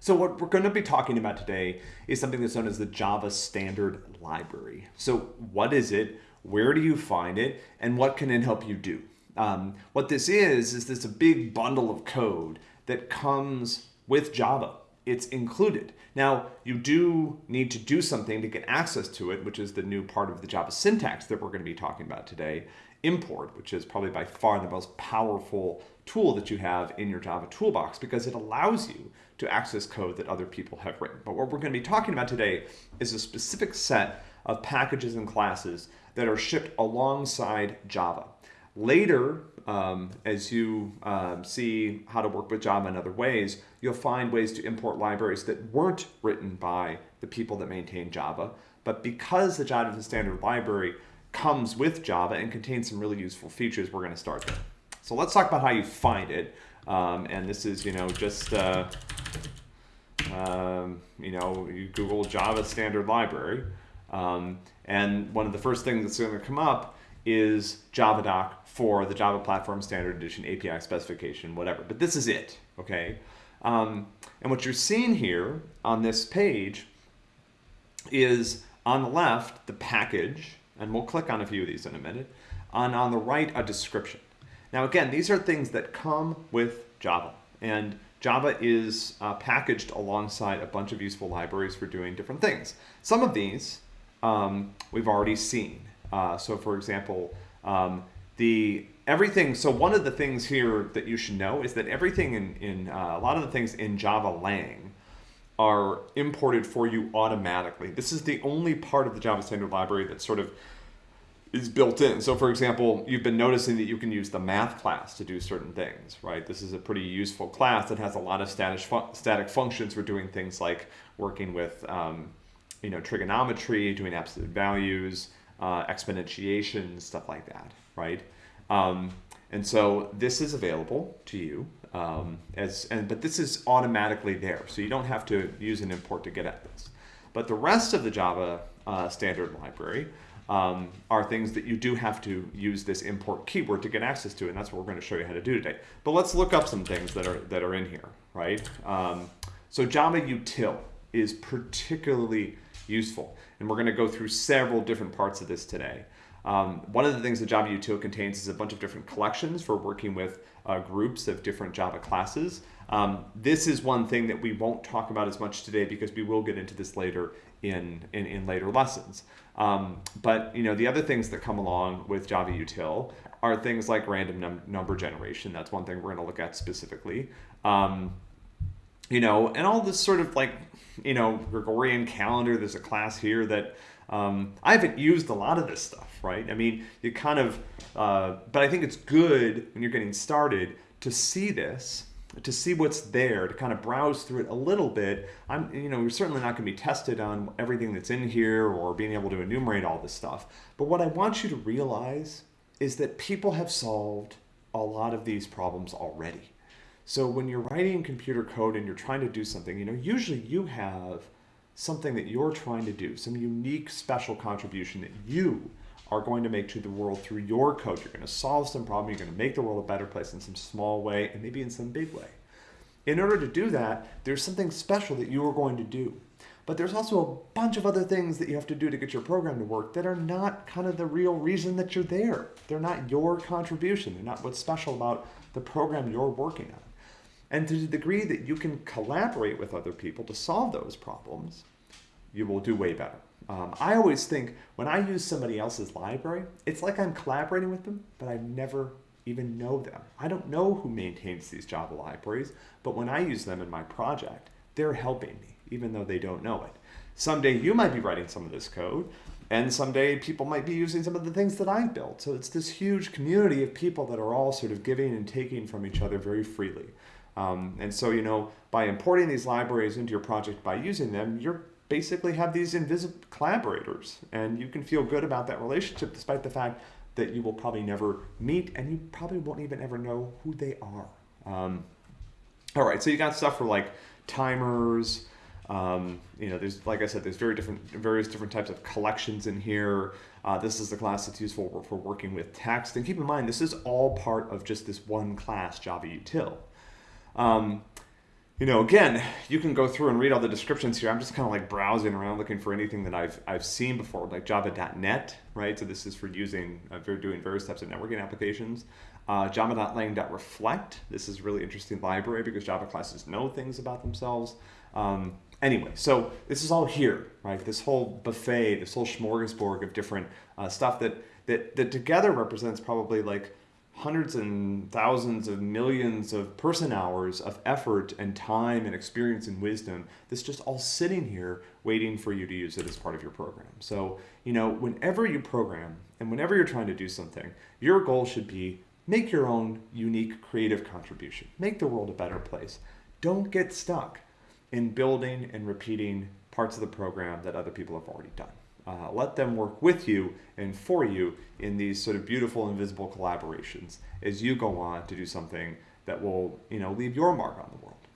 So what we're going to be talking about today is something that's known as the Java Standard Library. So what is it? Where do you find it? And what can it help you do? Um, what this is, is this a big bundle of code that comes with Java. It's included. Now, you do need to do something to get access to it, which is the new part of the Java syntax that we're going to be talking about today, import, which is probably by far the most powerful tool that you have in your Java toolbox because it allows you to access code that other people have written. But what we're going to be talking about today is a specific set of packages and classes that are shipped alongside Java. Later, um, as you um, see how to work with Java in other ways, you'll find ways to import libraries that weren't written by the people that maintain Java. But because the Java Standard Library comes with Java and contains some really useful features, we're going to start there. So let's talk about how you find it. Um, and this is, you know, just, uh, um, you know, you Google Java Standard Library. Um, and one of the first things that's going to come up is JavaDoc for the Java Platform Standard Edition API specification, whatever. But this is it, okay? Um, and what you're seeing here on this page is on the left, the package, and we'll click on a few of these in a minute, and on the right, a description. Now again, these are things that come with Java, and Java is uh, packaged alongside a bunch of useful libraries for doing different things. Some of these um, we've already seen. Uh, so for example, um, the everything, so one of the things here that you should know is that everything in, in uh, a lot of the things in Java Lang are imported for you automatically. This is the only part of the Java Standard Library that sort of is built in. So for example, you've been noticing that you can use the math class to do certain things, right? This is a pretty useful class that has a lot of static, static functions for doing things like working with, um, you know, trigonometry, doing absolute values, uh, exponentiation, stuff like that, right? Um, and so this is available to you um, as, and, but this is automatically there. So you don't have to use an import to get at this. But the rest of the Java uh, standard library um, are things that you do have to use this import keyword to get access to, and that's what we're going to show you how to do today. But let's look up some things that are that are in here, right? Um, so Java util is particularly useful, and we're going to go through several different parts of this today. Um, one of the things that Java util contains is a bunch of different collections for working with uh, groups of different Java classes. Um, this is one thing that we won't talk about as much today because we will get into this later in, in, in later lessons. Um, but you know the other things that come along with Java util are things like random num number generation. That's one thing we're going to look at specifically. Um, you know, and all this sort of like, you know, Gregorian calendar. There's a class here that um, I haven't used a lot of this stuff, right? I mean, you kind of, uh, but I think it's good when you're getting started to see this to see what's there, to kind of browse through it a little bit. I'm, you know, we're certainly not going to be tested on everything that's in here or being able to enumerate all this stuff. But what I want you to realize is that people have solved a lot of these problems already. So when you're writing computer code and you're trying to do something, you know, usually you have something that you're trying to do, some unique special contribution that you are going to make to the world through your code. You're going to solve some problem. You're going to make the world a better place in some small way and maybe in some big way. In order to do that, there's something special that you are going to do. But there's also a bunch of other things that you have to do to get your program to work that are not kind of the real reason that you're there. They're not your contribution. They're not what's special about the program you're working on. And to the degree that you can collaborate with other people to solve those problems, you will do way better. Um, I always think when I use somebody else's library, it's like I'm collaborating with them, but I never even know them. I don't know who maintains these Java libraries, but when I use them in my project, they're helping me, even though they don't know it. Someday you might be writing some of this code, and someday people might be using some of the things that I built. So it's this huge community of people that are all sort of giving and taking from each other very freely. Um, and so, you know, by importing these libraries into your project, by using them, you're basically have these invisible collaborators and you can feel good about that relationship despite the fact that you will probably never meet and you probably won't even ever know who they are. Um, all right, so you got stuff for like timers, um, you know, there's, like I said, there's very different, various different types of collections in here. Uh, this is the class that's useful for, for working with text. And keep in mind, this is all part of just this one class, Java util. Um, you know, again, you can go through and read all the descriptions here. I'm just kind of like browsing around looking for anything that I've, I've seen before, like Java.net, right? So this is for using, uh, for doing various types of networking applications. Uh, Java.lang.reflect. This is really interesting library because Java classes know things about themselves. Um, anyway, so this is all here, right? This whole buffet, this whole smorgasbord of different uh, stuff that, that, that together represents probably like hundreds and thousands of millions of person hours of effort and time and experience and wisdom that's just all sitting here waiting for you to use it as part of your program. So, you know, whenever you program and whenever you're trying to do something, your goal should be make your own unique creative contribution. Make the world a better place. Don't get stuck in building and repeating parts of the program that other people have already done. Uh, let them work with you and for you in these sort of beautiful invisible collaborations as you go on to do something that will, you know, leave your mark on the world.